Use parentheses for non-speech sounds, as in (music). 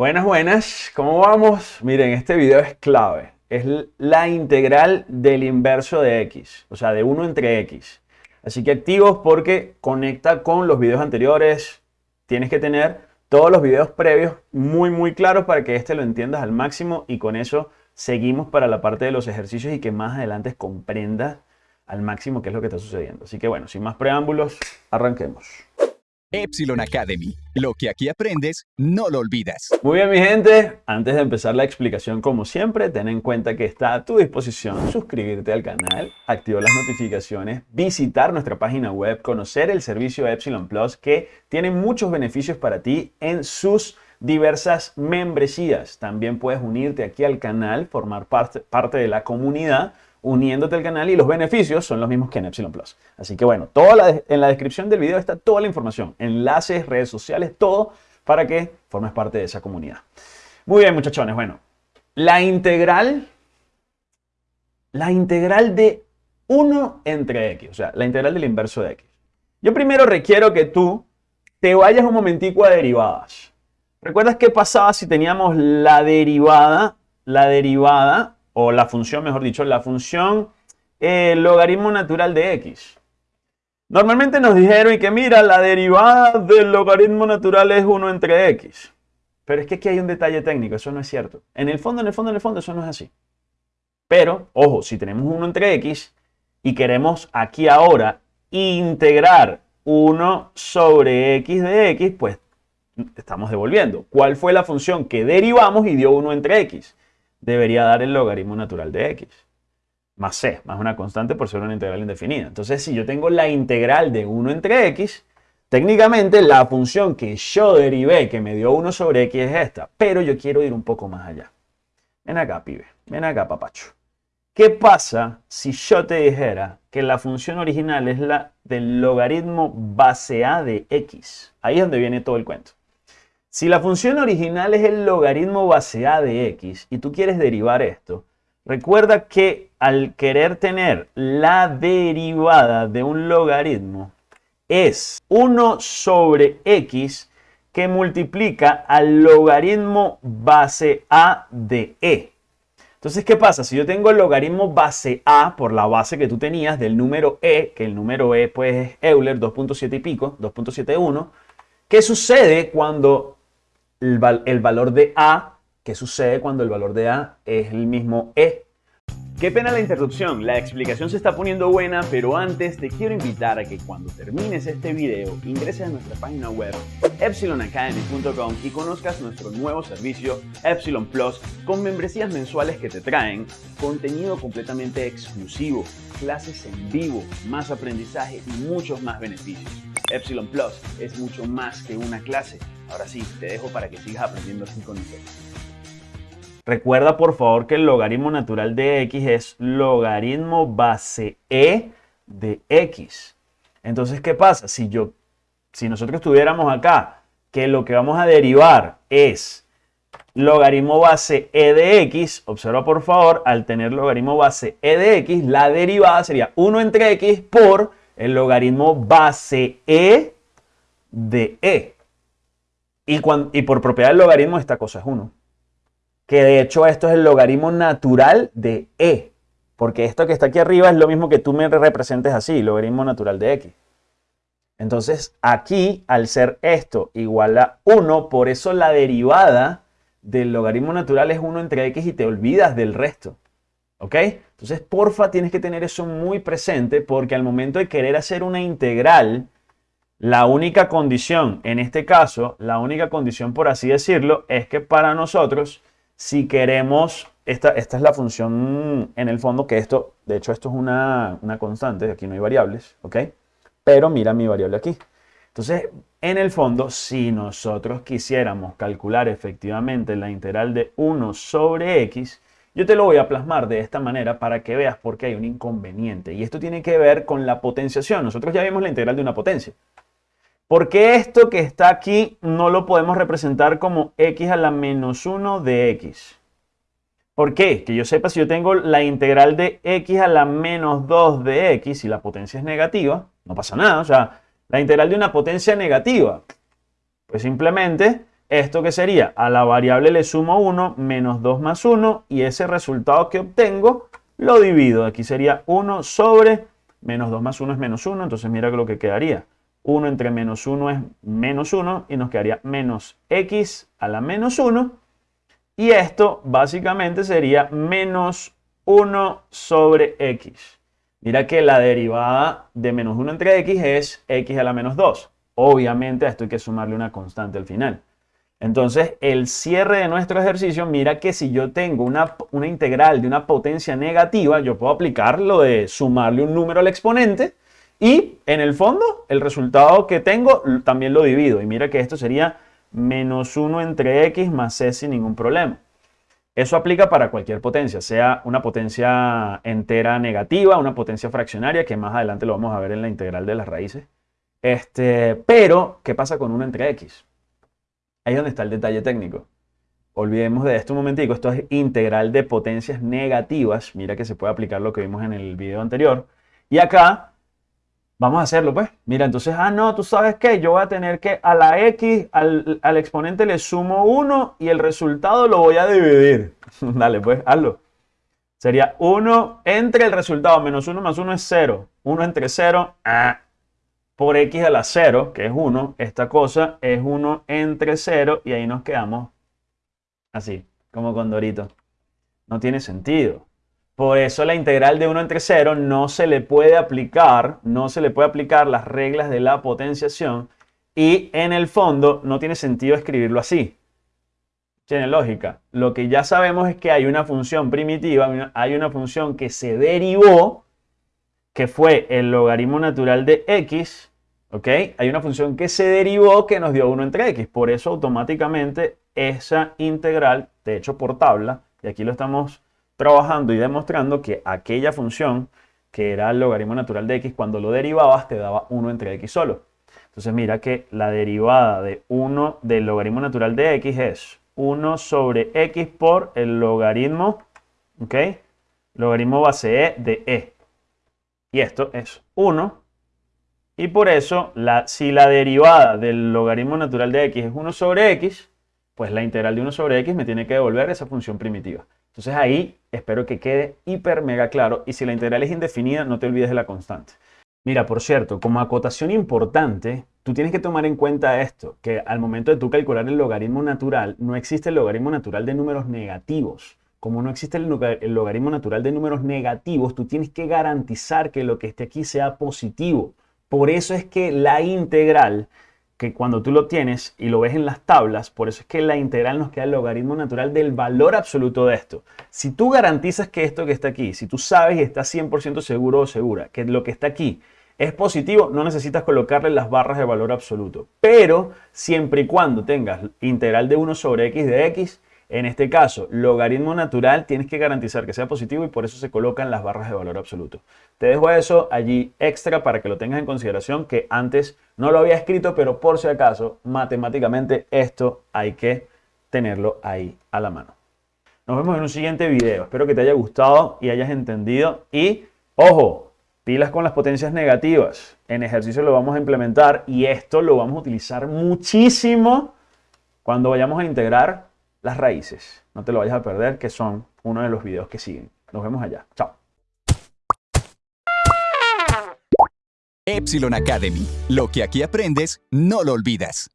Buenas, buenas. ¿Cómo vamos? Miren, este video es clave. Es la integral del inverso de x, o sea, de 1 entre x. Así que activos porque conecta con los videos anteriores. Tienes que tener todos los videos previos muy, muy claros para que este lo entiendas al máximo y con eso seguimos para la parte de los ejercicios y que más adelante comprenda al máximo qué es lo que está sucediendo. Así que bueno, sin más preámbulos, arranquemos. Epsilon Academy. Lo que aquí aprendes, no lo olvidas. Muy bien, mi gente. Antes de empezar la explicación, como siempre, ten en cuenta que está a tu disposición suscribirte al canal, activar las notificaciones, visitar nuestra página web, conocer el servicio Epsilon Plus que tiene muchos beneficios para ti en sus diversas membresías. También puedes unirte aquí al canal, formar parte, parte de la comunidad uniéndote al canal y los beneficios son los mismos que en Epsilon Plus. Así que bueno, toda en la descripción del video está toda la información, enlaces, redes sociales, todo para que formes parte de esa comunidad. Muy bien, muchachones, bueno, la integral, la integral de 1 entre x, o sea, la integral del inverso de x. Yo primero requiero que tú te vayas un momentico a derivadas. ¿Recuerdas qué pasaba si teníamos la derivada, la derivada o la función, mejor dicho, la función eh, logaritmo natural de x. Normalmente nos dijeron y que mira, la derivada del logaritmo natural es 1 entre x. Pero es que aquí hay un detalle técnico, eso no es cierto. En el fondo, en el fondo, en el fondo, eso no es así. Pero, ojo, si tenemos 1 entre x y queremos aquí ahora integrar 1 sobre x de x, pues estamos devolviendo. ¿Cuál fue la función que derivamos y dio 1 entre x? Debería dar el logaritmo natural de x. Más c, más una constante por ser una integral indefinida. Entonces, si yo tengo la integral de 1 entre x, técnicamente la función que yo derivé, que me dio 1 sobre x, es esta. Pero yo quiero ir un poco más allá. Ven acá, pibe. Ven acá, papacho. ¿Qué pasa si yo te dijera que la función original es la del logaritmo base a de x? Ahí es donde viene todo el cuento. Si la función original es el logaritmo base a de x y tú quieres derivar esto, recuerda que al querer tener la derivada de un logaritmo es 1 sobre x que multiplica al logaritmo base a de e. Entonces, ¿qué pasa? Si yo tengo el logaritmo base a por la base que tú tenías del número e, que el número e pues es Euler 2.7 y pico, 2.71, ¿qué sucede cuando el, valor de A, ¿qué sucede cuando el valor de A es el mismo E? Qué pena la interrupción, la explicación se está poniendo buena, pero antes te quiero invitar a que cuando termines este video ingreses a nuestra página web epsilonacademy.com y conozcas nuestro nuevo servicio Epsilon Plus con membresías mensuales que te traen contenido completamente exclusivo, clases en vivo, más aprendizaje y muchos más beneficios. Epsilon Plus es mucho más que una clase. Ahora sí, te dejo para que sigas aprendiendo así con nosotros. Recuerda por favor que el logaritmo natural de x es logaritmo base e de x. Entonces, ¿qué pasa? Si, yo, si nosotros tuviéramos acá que lo que vamos a derivar es logaritmo base e de x, observa por favor, al tener logaritmo base e de x, la derivada sería 1 entre x por el logaritmo base e de e. Y, por propiedad del logaritmo esta cosa es 1. Que de hecho esto es el logaritmo natural de e. Porque esto que está aquí arriba es lo mismo que tú me representes así, logaritmo natural de x. Entonces aquí, al ser esto igual a 1, por eso la derivada del logaritmo natural es 1 entre x y te olvidas del resto. ¿Ok? Entonces, porfa, tienes que tener eso muy presente porque al momento de querer hacer una integral, la única condición, en este caso, la única condición, por así decirlo, es que para nosotros, si queremos, esta, esta es la función en el fondo, que esto, de hecho, esto es una, una constante, aquí no hay variables, ¿ok? Pero mira mi variable aquí. Entonces, en el fondo, si nosotros quisiéramos calcular efectivamente la integral de 1 sobre x, yo te lo voy a plasmar de esta manera para que veas por qué hay un inconveniente. Y esto tiene que ver con la potenciación. Nosotros ya vimos la integral de una potencia. ¿Por qué esto que está aquí no lo podemos representar como x a la menos 1 de x? ¿Por qué? Que yo sepa si yo tengo la integral de x a la menos 2 de x y la potencia es negativa, no pasa nada. O sea, la integral de una potencia negativa, pues simplemente ¿esto qué sería? A la variable le sumo 1 menos 2 más 1 y ese resultado que obtengo lo divido. Aquí sería 1 sobre menos 2 más 1 es menos 1, entonces mira lo que quedaría. 1 entre menos 1 es menos 1 y nos quedaría menos x a la menos 1. Y esto básicamente sería menos 1 sobre x. Mira que la derivada de menos 1 entre x es x a la menos 2. Obviamente a esto hay que sumarle una constante al final. Entonces, el cierre de nuestro ejercicio, mira que si yo tengo una, una, integral de una potencia negativa, yo puedo aplicar lo de sumarle un número al exponente y en el fondo el resultado que tengo también lo divido. Y mira que esto sería menos 1 entre x más c sin ningún problema. Eso aplica para cualquier potencia, sea una potencia entera negativa, una potencia fraccionaria, que más adelante lo vamos a ver en la integral de las raíces. Este, pero, ¿qué pasa con 1 entre x? Ahí es donde está el detalle técnico. Olvidemos de esto un momentico. Esto es integral de potencias negativas. Mira que se puede aplicar lo que vimos en el video anterior. Y acá, vamos a hacerlo pues. Mira, entonces, ah, no, tú sabes qué. Yo voy a tener que a la x, al, al exponente le sumo 1 y el resultado lo voy a dividir. (laughs) Dale, pues, hazlo. Sería 1 entre el resultado, menos 1 más 1 es 0. 1 entre 0, ah, por x a la 0, que es 1, esta cosa es 1 entre 0 y ahí nos quedamos así, como con Dorito. No tiene sentido. Por eso la integral de 1 entre 0 no se le puede aplicar, no se le puede aplicar las reglas de la potenciación y en el fondo no tiene sentido escribirlo así. Tiene lógica. Lo que ya sabemos es que hay una función primitiva, hay una función que se derivó, que fue el logaritmo natural de x, ¿Ok? Hay una función que se derivó que nos dio 1 entre x. Por eso automáticamente esa integral, de hecho por tabla, y aquí lo estamos trabajando y demostrando que aquella función que era el logaritmo natural de x, cuando lo derivabas te daba 1 entre x solo. Entonces mira que la derivada de 1 del logaritmo natural de x es 1 sobre x por el logaritmo, ¿ok? Logaritmo base e de e. Y esto es 1 y por eso, si la derivada del logaritmo natural de x es 1 sobre x, pues la integral de 1 sobre x me tiene que devolver esa función primitiva. Entonces ahí espero que quede hiper mega claro. Y si la integral es indefinida, no te olvides de la constante. Mira, por cierto, como acotación importante, tú tienes que tomar en cuenta esto, que al momento de tú calcular el logaritmo natural, no existe el logaritmo natural de números negativos. Como no existe el logaritmo natural de números negativos, tú tienes que garantizar que lo que esté aquí sea positivo. Por eso es que la integral, que cuando tú lo tienes y lo ves en las tablas, por eso es que la integral nos queda el logaritmo natural del valor absoluto de esto. Si tú garantizas que esto que está aquí, si tú sabes y estás 100% seguro o segura que lo que está aquí es positivo, no necesitas colocarle las barras de valor absoluto. Pero siempre y cuando tengas integral de 1 sobre x de x, en este caso, logaritmo natural, tienes que garantizar que sea positivo y por eso se colocan las barras de valor absoluto. Te dejo eso allí extra para que lo tengas en consideración, que antes no lo había escrito, pero por si acaso, matemáticamente esto hay que tenerlo ahí a la mano. Nos vemos en un siguiente video. Espero que te haya gustado y hayas entendido. Y, ojo, pilas con las potencias negativas. En ejercicio lo vamos a implementar y esto lo vamos a utilizar muchísimo cuando vayamos a integrar las raíces. No te lo vayas a perder, que son uno de los videos que siguen. Nos vemos allá. Chao. Epsilon Academy. Lo que aquí aprendes, no lo olvidas.